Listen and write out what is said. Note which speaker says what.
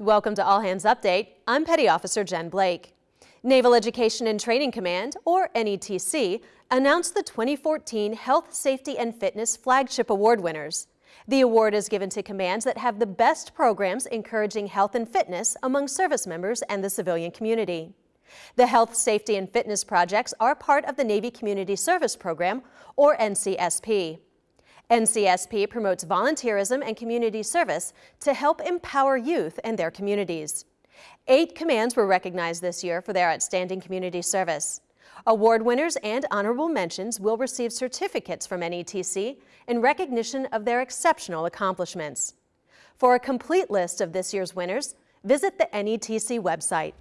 Speaker 1: Welcome to All Hands Update. I'm Petty Officer Jen Blake. Naval Education and Training Command, or NETC, announced the 2014 Health, Safety, and Fitness Flagship Award winners. The award is given to commands that have the best programs encouraging health and fitness among service members and the civilian community. The Health, Safety, and Fitness projects are part of the Navy Community Service Program, or NCSP. NCSP promotes volunteerism and community service to help empower youth and their communities. Eight commands were recognized this year for their outstanding community service. Award winners and honorable mentions will receive certificates from NETC in recognition of their exceptional accomplishments. For a complete list of this year's winners, visit the NETC website.